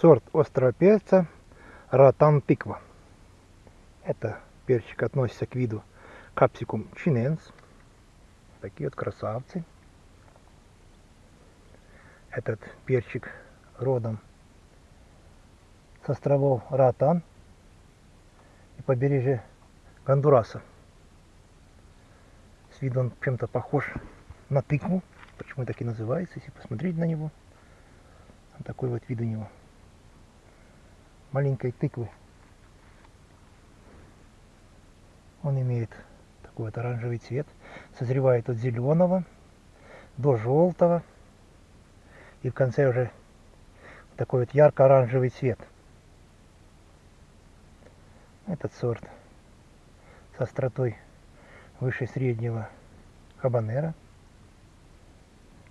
Сорт острого перца Ратан тыква. Это перчик относится к виду капсикум чиненс. Такие вот красавцы. Этот перчик родом с островов Ратан и побережья Гондураса. С виду он чем-то похож на тыкву. Почему так и называется, если посмотреть на него. Такой вот вид у него маленькой тыквы. Он имеет такой вот оранжевый цвет. Созревает от зеленого до желтого. И в конце уже такой вот ярко-оранжевый цвет. Этот сорт с остротой выше среднего хабанера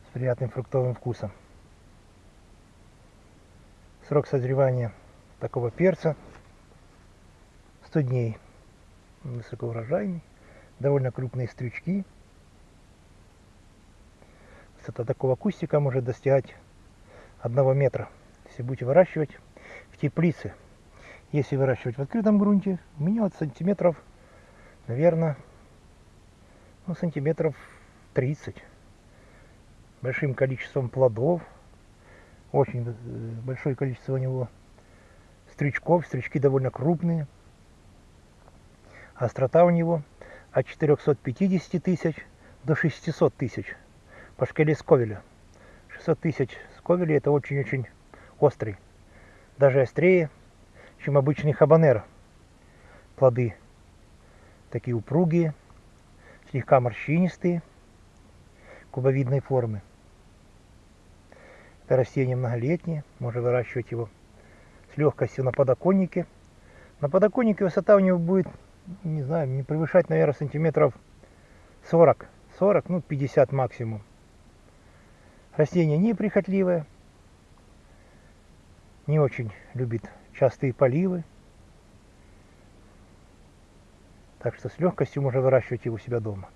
с приятным фруктовым вкусом. Срок созревания такого перца 100 дней. Высокоурожайный, довольно крупные стрючки. Высота такого кустика может достигать одного метра. Если будете выращивать в теплице. Если выращивать в открытом грунте, у меня от сантиметров, наверное, ну, сантиметров 30. Большим количеством плодов. Очень э, большое количество у него стрючков. Стрючки довольно крупные. Острота у него от 450 тысяч до 600 тысяч по шкале Сковеля. 600 тысяч Сковеля это очень-очень острый. Даже острее, чем обычный хабанер. Плоды такие упругие, слегка морщинистые, кубовидной формы. Это растение многолетнее, можно выращивать его с легкостью на подоконнике. На подоконнике высота у него будет, не знаю, не превышать, наверное, сантиметров 40. 40, ну 50 максимум. Растение неприхотливое, не очень любит частые поливы. Так что с легкостью можно выращивать его у себя дома.